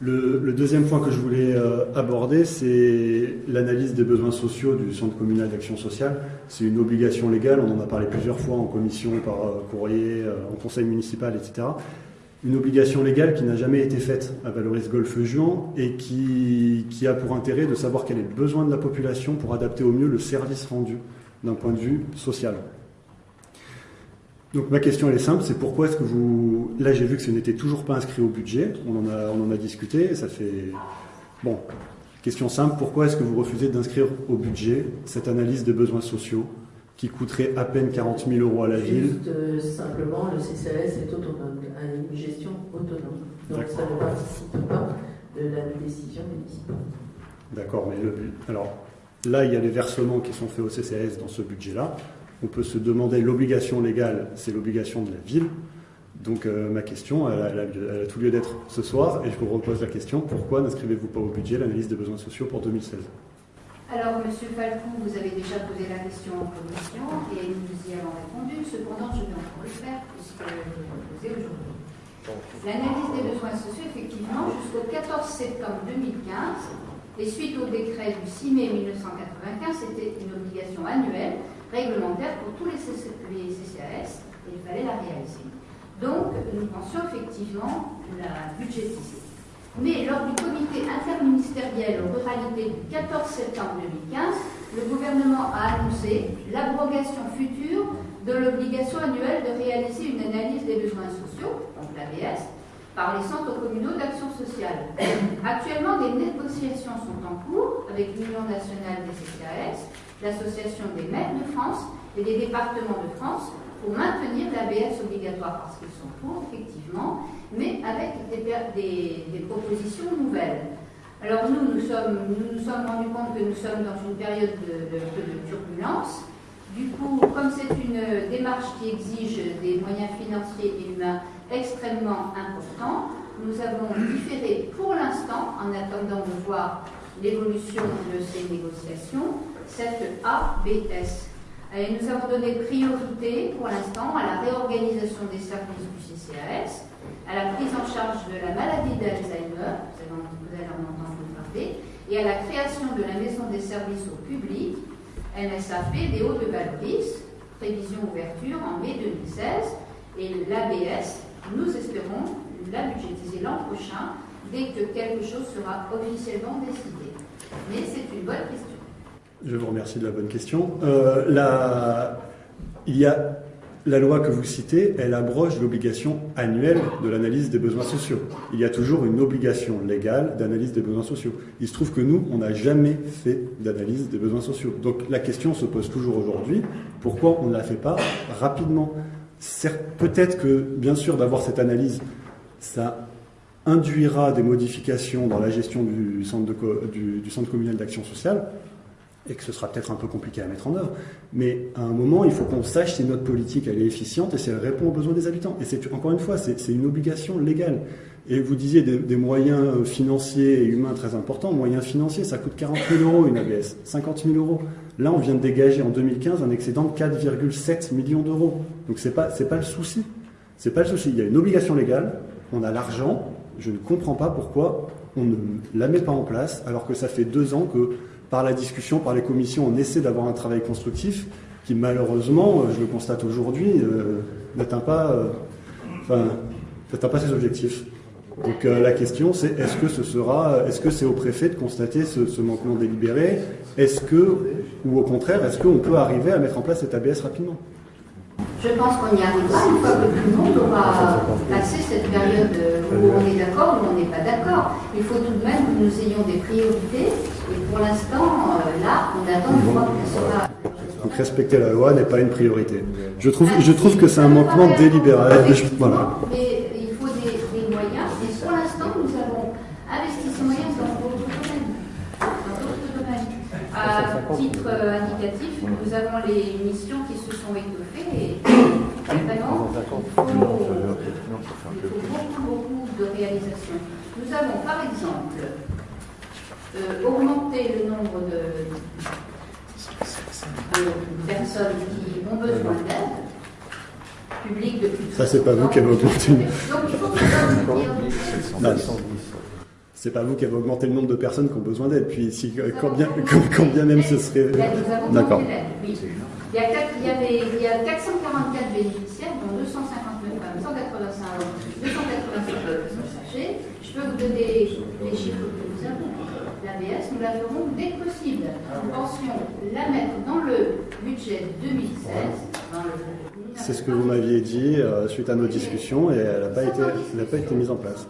Le, deuxième point que je voulais euh, aborder, c'est l'analyse des besoins sociaux du Centre communal d'action sociale. C'est une obligation légale, on en a parlé plusieurs fois en commission, par euh, courrier, euh, en conseil municipal, etc. Une obligation légale qui n'a jamais été faite à Valoris Golfe Juan et qui, a pour intérêt de savoir quel est le besoin de la population pour adapter au mieux le service rendu d'un point de vue social. Donc ma question elle est simple, c'est pourquoi est-ce que vous... Là j'ai vu que ce n'était toujours pas inscrit au budget, on en a, on en a discuté, ça fait... Bon, question simple, pourquoi est-ce que vous refusez d'inscrire au budget cette analyse des besoins sociaux qui coûterait à peine 40 000 euros à la Juste, ville euh, simplement, le CCAS est autonome, a une gestion autonome. Donc ça ne participe pas de la décision municipale. D'accord, mais le but... Alors là il y a les versements qui sont faits au CCAS dans ce budget-là. On peut se demander l'obligation légale, c'est l'obligation de la ville. Donc euh, ma question, elle a, tout lieu d'être ce soir, et je vous repose la question, pourquoi n'inscrivez-vous pas au budget l'analyse des besoins sociaux pour 2016 Alors, Monsieur Falcon, vous avez déjà posé la question en commission et nous y avons répondu. Cependant, je vais encore le faire puisque vous le posez aujourd'hui. L'analyse des besoins sociaux, effectivement, jusqu'au 14 septembre 2015 et suite au décret du 6 mai 1995, c'était une obligation annuelle réglementaire pour tous les, CC les CCAS et il fallait la réaliser. Donc, nous pensions effectivement la budgétiser. Mais lors du comité interministériel aux ruralités du 14 septembre 2015, le gouvernement a annoncé l'abrogation future de l'obligation annuelle de réaliser une analyse des besoins sociaux, donc l'ABS, par les centres communaux d'action sociale. Actuellement, des négociations sont en cours avec l'Union nationale des CCAS, l'Association des maires de France et des départements de France pour maintenir l'ABS obligatoire parce qu'ils sont pour, effectivement, mais avec des, propositions nouvelles. Alors nous, nous sommes, nous nous sommes rendus compte que nous sommes dans une période de, de- de turbulence. Du coup, comme c'est une démarche qui exige des moyens financiers et humains extrêmement importants, nous avons différé pour l'instant, en attendant de voir l'évolution de ces négociations, cette ABS. Nous avons donné priorité pour l'instant à la réorganisation des services du CCAS, à la prise en charge de la maladie d'Alzheimer, vous allez en- entendre parler, et à la création de la maison des services au public, MSAP des Hauts de Valoris, prévision ouverture en mai 2016, et l'ABS, nous espérons la budgétiser l'an prochain, dès que quelque chose sera officiellement décidé. Mais c'est une bonne question. Je vous remercie de la bonne question. Euh, la- il y a la loi que vous citez, elle abroge l'obligation annuelle de l'analyse des besoins sociaux. Il y a toujours une obligation légale d'analyse des besoins sociaux. Il se trouve que nous, on n'a jamais fait d'analyse des besoins sociaux. Donc la question se pose toujours aujourd'hui, pourquoi on ne la fait pas rapidement? Peut-être que, bien sûr, d'avoir cette analyse, ça induira des modifications dans la gestion du centre communal d'action sociale, et que ce sera peut-être un peu compliqué à mettre en œuvre. Mais à un moment, il faut qu'on sache si notre politique elle est efficiente et si elle répond aux besoins des habitants. Et c'est encore une fois, c'est une obligation légale. Et vous disiez des, moyens financiers et humains très importants. Moyens financiers, ça coûte 40 000 euros une ABS, 50 000 euros. Là, on vient de dégager en 2015 un excédent de 4,7 millions d'euros. Donc c'est pas pas le souci. C'est pas le souci. Il y a une obligation légale. On a l'argent. Je ne comprends pas pourquoi on ne la met pas en place alors que ça fait deux ans que par la discussion, par les commissions, on essaie d'avoir un travail constructif qui malheureusement, euh, je le constate aujourd'hui, euh, n'atteint pas, euh, pas ses objectifs. Donc la question c'est est-ce que ce sera, est-ce que c'est au préfet de constater ce, ce manquement délibéré? Est-ce que, ou au contraire, est-ce qu'on peut arriver à mettre en place cet ABS rapidement? Je pense qu'on y arrivera une fois que tout le monde aura passé cette période où on est d'accord ou on n'est pas d'accord. Il faut tout de même que nous ayons des priorités. Et pour l'instant, euh, là, on attend de voir quelle sera. Donc respecter la loi n'est pas une priorité. Je trouve, je trouve que c'est un manquement délibéré. Je- Voilà. Mais il faut des, des moyens. Et pour l'instant, nous avons investi ces moyens dans d'autres domaines. Dans d'autres domaines. À titre euh, indicatif, nous avons les missions qui se sont étoffées. Et vraiment, il faut, il faut beaucoup, beaucoup de réalisations. Nous avons, par exemple, euh, augmenté le nombre de, de personnes qui ont besoin d'aide publique depuis Ça, c'est pas vous qui avez augmenté. Donc il faut que. C'est pas vous qui avez augmenté le nombre de personnes qui ont besoin d'aide. Puis si, quand, bien, quand, bien même ce serait. D'accord. Oui. Il y, a il, y avait, il y a 444 bénéficiaires, dont 259 femmes, 185 hommes, 285 personnes sachées. Je peux vous donner les chiffres que nous avons. L'ABS, nous la ferons dès que possible. Nous pensions la mettre dans le budget 2016, dans le c'est ce que vous m'aviez dit euh, suite à nos discussions et elle n'a pas, pas été mise en place.